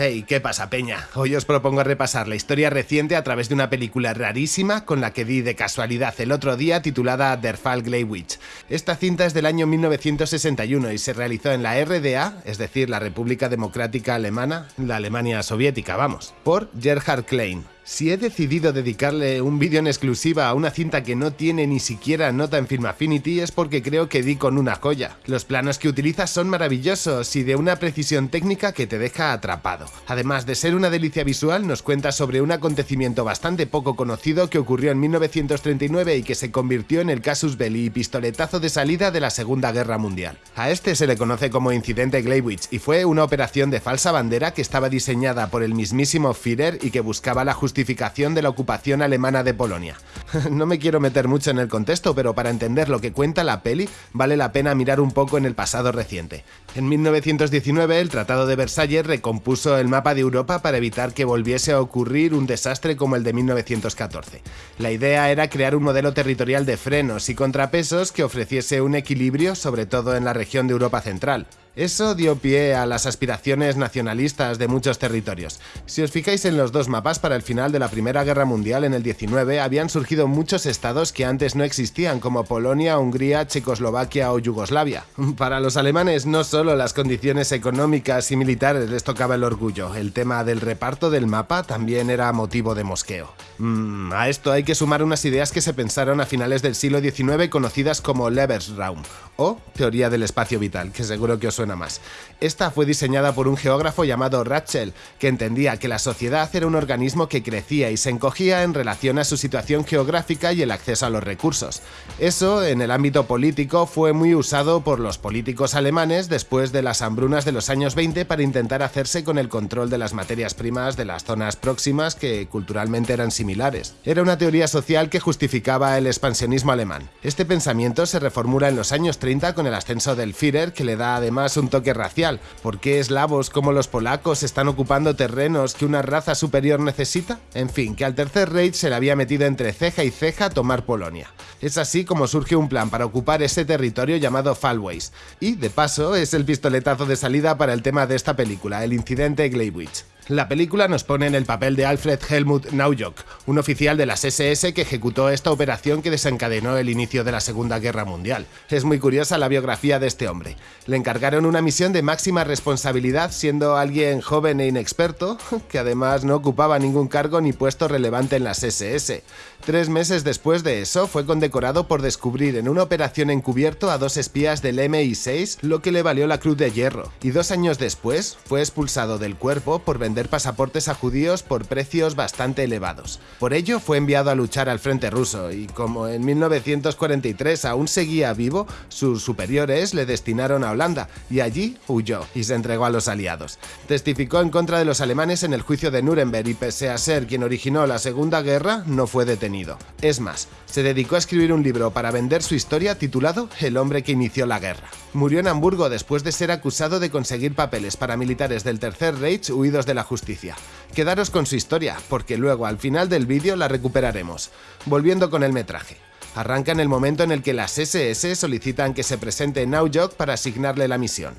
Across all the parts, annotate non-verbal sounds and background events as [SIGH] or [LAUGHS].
Hey, ¿qué pasa, Peña? Hoy os propongo repasar la historia reciente a través de una película rarísima con la que di de casualidad el otro día titulada Der Fall Gleiwitz. Esta cinta es del año 1961 y se realizó en la RDA, es decir, la República Democrática Alemana, la Alemania soviética, vamos, por Gerhard Klein. Si he decidido dedicarle un vídeo en exclusiva a una cinta que no tiene ni siquiera nota en Film Affinity es porque creo que di con una joya. Los planos que utiliza son maravillosos y de una precisión técnica que te deja atrapado. Además de ser una delicia visual, nos cuenta sobre un acontecimiento bastante poco conocido que ocurrió en 1939 y que se convirtió en el casus belli y pistoletazo de salida de la Segunda Guerra Mundial. A este se le conoce como Incidente Gleiwitz y fue una operación de falsa bandera que estaba diseñada por el mismísimo Führer y que buscaba la justicia de la ocupación alemana de Polonia. [LAUGHS] no me quiero meter mucho en el contexto, pero para entender lo que cuenta la peli, vale la pena mirar un poco en el pasado reciente. En 1919, el Tratado de Versalles recompuso el mapa de Europa para evitar que volviese a ocurrir un desastre como el de 1914. La idea era crear un modelo territorial de frenos y contrapesos que ofreciese un equilibrio, sobre todo en la región de Europa Central. Eso dio pie a las aspiraciones nacionalistas de muchos territorios. Si os fijáis en los dos mapas para el final de la Primera Guerra Mundial en el 19, habían surgido muchos estados que antes no existían, como Polonia, Hungría, Checoslovaquia o Yugoslavia. [LAUGHS] Para los alemanes no solo las condiciones económicas y militares les tocaba el orgullo, el tema del reparto del mapa también era motivo de mosqueo. Mm, a esto hay que sumar unas ideas que se pensaron a finales del siglo XIX conocidas como Lebensraum, o teoría del espacio vital, que seguro que os suena más. Esta fue diseñada por un geógrafo llamado Ratchell, que entendía que la sociedad era un organismo que crecía y se encogía en relación a su situación geográfica y el acceso a los recursos. Eso, en el ámbito político, fue muy usado por los políticos alemanes después de las hambrunas de los años 20 para intentar hacerse con el control de las materias primas de las zonas próximas que culturalmente eran similares. Era una teoría social que justificaba el expansionismo alemán. Este pensamiento se reformula en los años 30 con el ascenso del Führer, que le da además un toque racial. ¿Por qué eslavos como los polacos están ocupando terrenos que una raza superior necesita? En fin, que al Tercer Reich se le había metido entre ceja y ceja tomar Polonia. Es así como surge un plan para ocupar ese territorio llamado Fallways. Y, de paso, es el pistoletazo de salida para el tema de esta película, el incidente Gleiwitz. La película nos pone en el papel de Alfred Helmut Naujock, un oficial de las SS que ejecutó esta operación que desencadenó el inicio de la Segunda Guerra Mundial. Es muy curiosa la biografía de este hombre. Le encargaron una misión de máxima responsabilidad siendo alguien joven e inexperto, [LAUGHS] que además no ocupaba ningún cargo ni puesto relevante en las SS. Tres meses después de eso fue condecorado por descubrir en una operación encubierto a dos espías del MI6, lo que le valió la Cruz de Hierro, y dos años después fue expulsado del cuerpo por vender pasaportes a judíos por precios bastante elevados. Por ello fue enviado a luchar al frente ruso y como en 1943 aún seguía vivo, sus superiores le destinaron a Holanda y allí huyó y se entregó a los aliados. Testificó en contra de los alemanes en el juicio de Nuremberg y pese a ser quien originó la Segunda Guerra, no fue detenido. Es más, se dedicó a escribir un libro para vender su historia titulado El hombre que inició la guerra. Murió en Hamburgo después de ser acusado de conseguir papeles para militares del Tercer Reich huidos de la justicia. Quedaros con su historia, porque luego al final del vídeo la recuperaremos. Volviendo con el metraje. Arranca en el momento en el que las SS solicitan que se presente Naujok para asignarle la misión.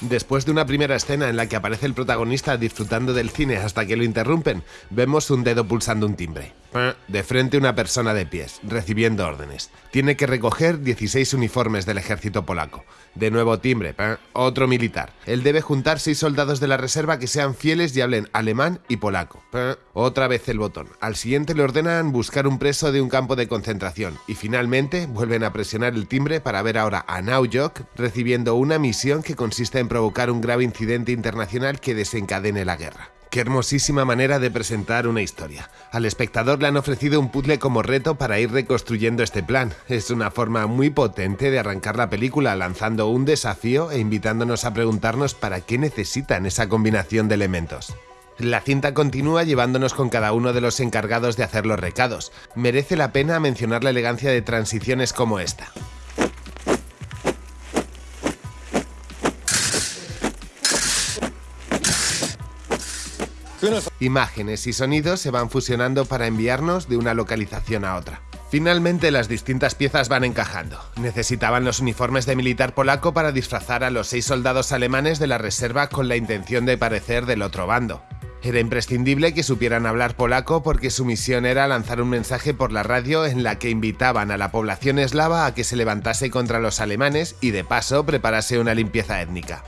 Después de una primera escena en la que aparece el protagonista disfrutando del cine hasta que lo interrumpen, vemos un dedo pulsando un timbre. De frente una persona de pies, recibiendo órdenes. Tiene que recoger 16 uniformes del ejército polaco. De nuevo timbre, otro militar. Él debe juntar 6 soldados de la reserva que sean fieles y hablen alemán y polaco. Otra vez el botón. Al siguiente le ordenan buscar un preso de un campo de concentración. Y finalmente vuelven a presionar el timbre para ver ahora a Naujok recibiendo una misión que consiste en provocar un grave incidente internacional que desencadene la guerra. Qué hermosísima manera de presentar una historia. Al espectador le han ofrecido un puzzle como reto para ir reconstruyendo este plan. Es una forma muy potente de arrancar la película lanzando un desafío e invitándonos a preguntarnos para qué necesitan esa combinación de elementos. La cinta continúa llevándonos con cada uno de los encargados de hacer los recados. Merece la pena mencionar la elegancia de transiciones como esta. Imágenes y sonidos se van fusionando para enviarnos de una localización a otra. Finalmente las distintas piezas van encajando. Necesitaban los uniformes de militar polaco para disfrazar a los seis soldados alemanes de la reserva con la intención de parecer del otro bando. Era imprescindible que supieran hablar polaco porque su misión era lanzar un mensaje por la radio en la que invitaban a la población eslava a que se levantase contra los alemanes y de paso preparase una limpieza étnica.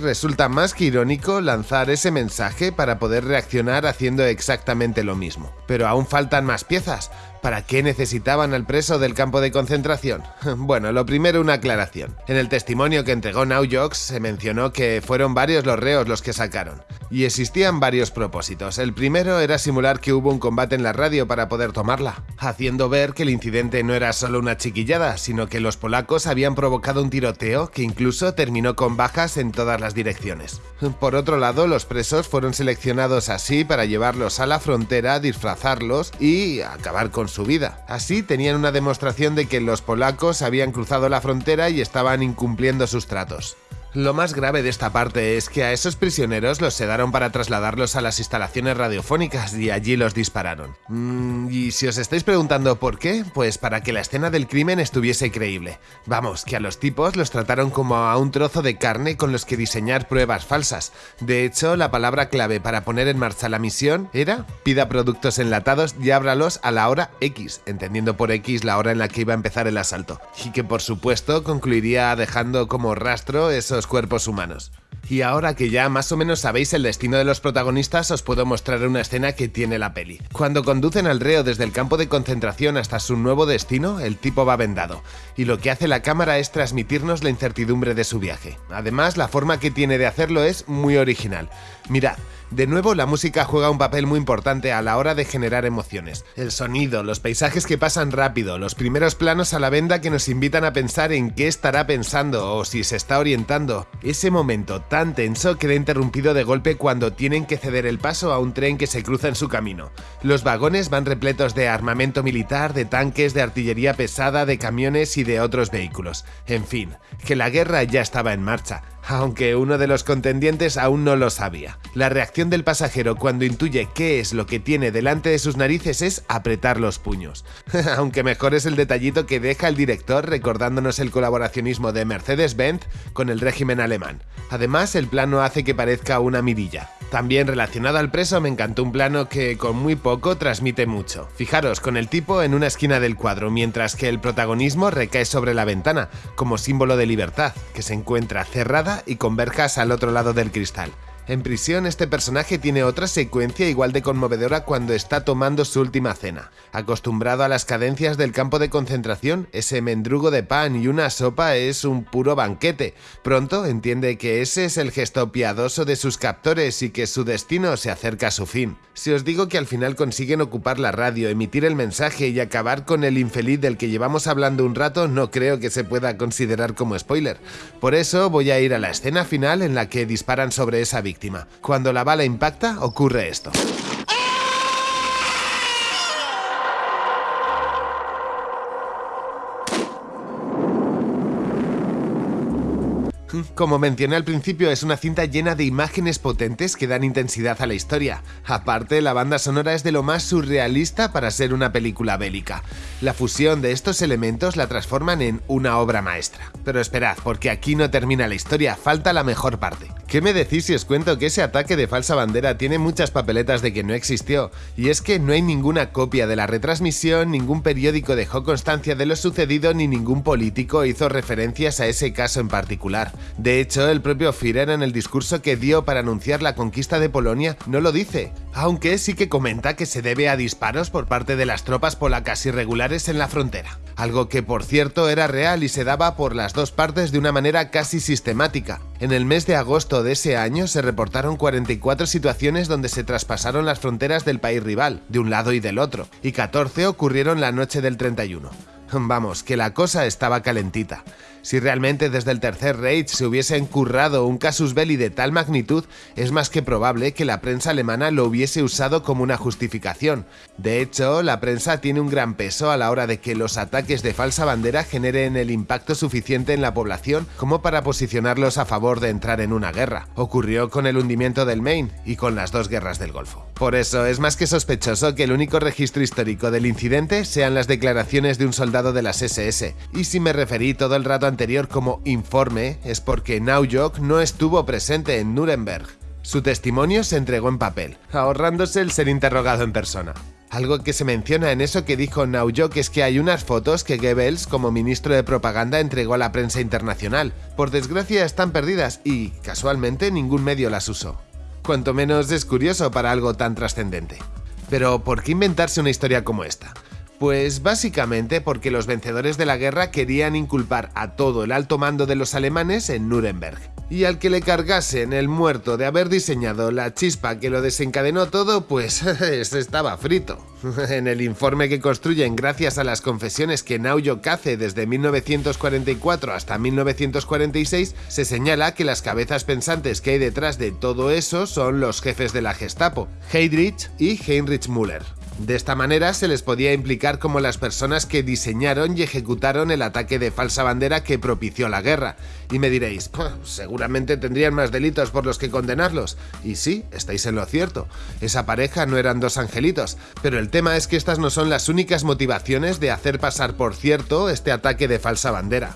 Resulta más que irónico lanzar ese mensaje para poder reaccionar haciendo exactamente lo mismo. Pero aún faltan más piezas. ¿Para qué necesitaban al preso del campo de concentración? [LAUGHS] Bueno, lo primero una aclaración. En el testimonio que entregó Naujox se mencionó que fueron varios los reos los que sacaron. Y existían varios propósitos. El primero era simular que hubo un combate en la radio para poder tomarla, haciendo ver que el incidente no era solo una chiquillada, sino que los polacos habían provocado un tiroteo que incluso terminó con bajas en todas las direcciones. Por otro lado, los presos fueron seleccionados así para llevarlos a la frontera, disfrazarlos y acabar con su vida. Así tenían una demostración de que los polacos habían cruzado la frontera y estaban incumpliendo sus tratos. Lo más grave de esta parte es que a esos prisioneros los sedaron para trasladarlos a las instalaciones radiofónicas y allí los dispararon. Mm, y si os estáis preguntando por qué, pues para que la escena del crimen estuviese creíble. Vamos, que a los tipos los trataron como a un trozo de carne con los que diseñar pruebas falsas. De hecho, la palabra clave para poner en marcha la misión era pida productos enlatados y ábralos a la hora X, entendiendo por X la hora en la que iba a empezar el asalto. Y que por supuesto concluiría dejando como rastro esos cuerpos humanos. Y ahora que ya más o menos sabéis el destino de los protagonistas, os puedo mostrar una escena que tiene la peli. Cuando conducen al reo desde el campo de concentración hasta su nuevo destino, el tipo va vendado, y lo que hace la cámara es transmitirnos la incertidumbre de su viaje. Además, la forma que tiene de hacerlo es muy original. Mirad, de nuevo, la música juega un papel muy importante a la hora de generar emociones. El sonido, los paisajes que pasan rápido, los primeros planos a la venda que nos invitan a pensar en qué estará pensando o si se está orientando. Ese momento tan tenso queda interrumpido de golpe cuando tienen que ceder el paso a un tren que se cruza en su camino. Los vagones van repletos de armamento militar, de tanques, de artillería pesada, de camiones y de otros vehículos. En fin, que la guerra ya estaba en marcha aunque uno de los contendientes aún no lo sabía. La reacción del pasajero cuando intuye qué es lo que tiene delante de sus narices es apretar los puños. [LAUGHS] aunque mejor es el detallito que deja el director recordándonos el colaboracionismo de Mercedes-Benz con el régimen alemán. Además, el plano hace que parezca una mirilla. También relacionado al preso me encantó un plano que con muy poco transmite mucho. Fijaros, con el tipo en una esquina del cuadro, mientras que el protagonismo recae sobre la ventana, como símbolo de libertad, que se encuentra cerrada y con verjas al otro lado del cristal. En prisión este personaje tiene otra secuencia igual de conmovedora cuando está tomando su última cena. Acostumbrado a las cadencias del campo de concentración, ese mendrugo de pan y una sopa es un puro banquete. Pronto entiende que ese es el gesto piadoso de sus captores y que su destino se acerca a su fin. Si os digo que al final consiguen ocupar la radio, emitir el mensaje y acabar con el infeliz del que llevamos hablando un rato, no creo que se pueda considerar como spoiler. Por eso voy a ir a la escena final en la que disparan sobre esa víctima cuando la bala impacta, ocurre esto. Como mencioné al principio, es una cinta llena de imágenes potentes que dan intensidad a la historia. Aparte, la banda sonora es de lo más surrealista para ser una película bélica. La fusión de estos elementos la transforman en una obra maestra. Pero esperad, porque aquí no termina la historia, falta la mejor parte. ¿Qué me decís si os cuento que ese ataque de falsa bandera tiene muchas papeletas de que no existió? Y es que no hay ninguna copia de la retransmisión, ningún periódico dejó constancia de lo sucedido ni ningún político hizo referencias a ese caso en particular. De hecho, el propio Führer en el discurso que dio para anunciar la conquista de Polonia no lo dice, aunque sí que comenta que se debe a disparos por parte de las tropas polacas irregulares en la frontera, algo que por cierto era real y se daba por las dos partes de una manera casi sistemática. En el mes de agosto de ese año se reportaron 44 situaciones donde se traspasaron las fronteras del país rival, de un lado y del otro, y 14 ocurrieron la noche del 31. Vamos, que la cosa estaba calentita. Si realmente desde el Tercer Reich se hubiese encurrado un casus belli de tal magnitud, es más que probable que la prensa alemana lo hubiese usado como una justificación. De hecho, la prensa tiene un gran peso a la hora de que los ataques de falsa bandera generen el impacto suficiente en la población como para posicionarlos a favor de entrar en una guerra. Ocurrió con el hundimiento del Maine y con las dos guerras del Golfo. Por eso es más que sospechoso que el único registro histórico del incidente sean las declaraciones de un soldado de las SS, y si me referí todo el rato como informe es porque Naujok no estuvo presente en Nuremberg. Su testimonio se entregó en papel, ahorrándose el ser interrogado en persona. Algo que se menciona en eso que dijo Naujok es que hay unas fotos que Goebbels, como ministro de propaganda, entregó a la prensa internacional. Por desgracia están perdidas y, casualmente, ningún medio las usó. Cuanto menos es curioso para algo tan trascendente. Pero, ¿por qué inventarse una historia como esta? Pues básicamente porque los vencedores de la guerra querían inculpar a todo el alto mando de los alemanes en Nuremberg. Y al que le cargasen el muerto de haber diseñado la chispa que lo desencadenó todo, pues [LAUGHS] estaba frito. [LAUGHS] En el informe que construyen gracias a las confesiones que Naujok hace desde 1944 hasta 1946, se señala que las cabezas pensantes que hay detrás de todo eso son los jefes de la Gestapo, Heydrich y Heinrich Müller. De esta manera se les podía implicar como las personas que diseñaron y ejecutaron el ataque de falsa bandera que propició la guerra. Y me diréis, seguramente tendrían más delitos por los que condenarlos. Y sí, estáis en lo cierto. Esa pareja no eran dos angelitos, pero el tema es que estas no son las únicas motivaciones de hacer pasar por cierto este ataque de falsa bandera.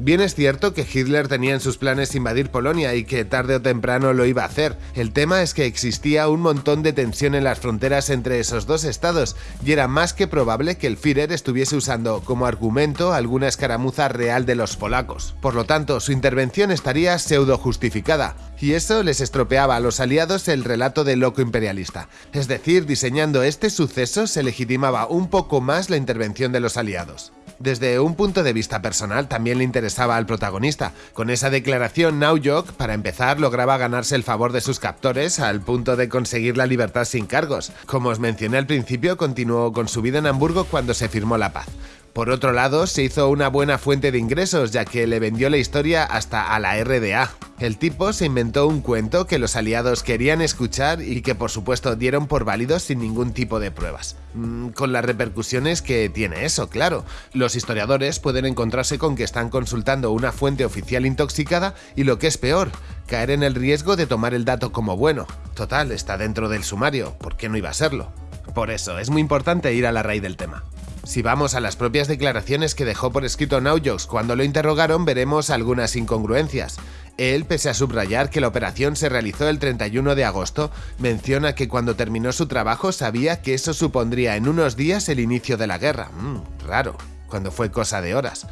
Bien es cierto que Hitler tenía en sus planes invadir Polonia y que tarde o temprano lo iba a hacer. El tema es que existía un montón de tensión en las fronteras entre esos dos estados y era más que probable que el Führer estuviese usando como argumento alguna escaramuza real de los polacos. Por lo tanto, su intervención estaría pseudo justificada, y eso les estropeaba a los aliados el relato del loco imperialista. Es decir, diseñando este suceso se legitimaba un poco más la intervención de los aliados. Desde un punto de vista personal también le interesaba al protagonista. Con esa declaración, Naujok, para empezar, lograba ganarse el favor de sus captores al punto de conseguir la libertad sin cargos. Como os mencioné al principio, continuó con su vida en Hamburgo cuando se firmó la paz. Por otro lado, se hizo una buena fuente de ingresos ya que le vendió la historia hasta a la RDA. El tipo se inventó un cuento que los aliados querían escuchar y que por supuesto dieron por válido sin ningún tipo de pruebas. Mm, con las repercusiones que tiene eso, claro. Los historiadores pueden encontrarse con que están consultando una fuente oficial intoxicada y lo que es peor, caer en el riesgo de tomar el dato como bueno. Total, está dentro del sumario, ¿por qué no iba a serlo? Por eso, es muy importante ir a la raíz del tema. Si vamos a las propias declaraciones que dejó por escrito Naujox cuando lo interrogaron, veremos algunas incongruencias. Él, pese a subrayar que la operación se realizó el 31 de agosto, menciona que cuando terminó su trabajo sabía que eso supondría en unos días el inicio de la guerra. Mm, raro cuando fue cosa de horas.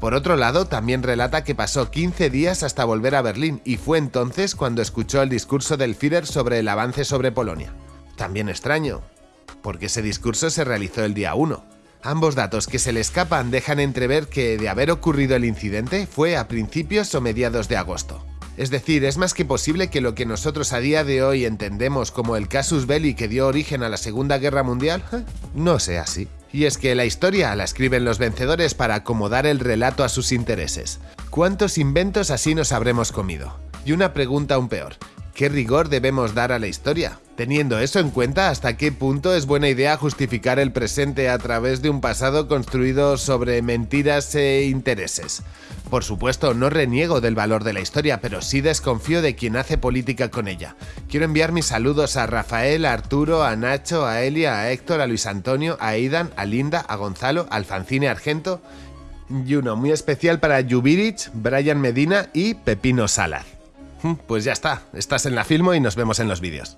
Por otro lado, también relata que pasó 15 días hasta volver a Berlín y fue entonces cuando escuchó el discurso del Führer sobre el avance sobre Polonia. También extraño, porque ese discurso se realizó el día 1. Ambos datos que se le escapan dejan entrever que, de haber ocurrido el incidente, fue a principios o mediados de agosto. Es decir, es más que posible que lo que nosotros a día de hoy entendemos como el casus belli que dio origen a la Segunda Guerra Mundial, no sea así. Y es que la historia la escriben los vencedores para acomodar el relato a sus intereses. ¿Cuántos inventos así nos habremos comido? Y una pregunta aún peor, ¿qué rigor debemos dar a la historia? Teniendo eso en cuenta, ¿hasta qué punto es buena idea justificar el presente a través de un pasado construido sobre mentiras e intereses? Por supuesto, no reniego del valor de la historia, pero sí desconfío de quien hace política con ella. Quiero enviar mis saludos a Rafael, a Arturo, a Nacho, a Elia, a Héctor, a Luis Antonio, a Aidan, a Linda, a Gonzalo, a Alfancine Argento y uno muy especial para Yubirich, Brian Medina y Pepino Salas. Pues ya está, estás en la Filmo y nos vemos en los vídeos.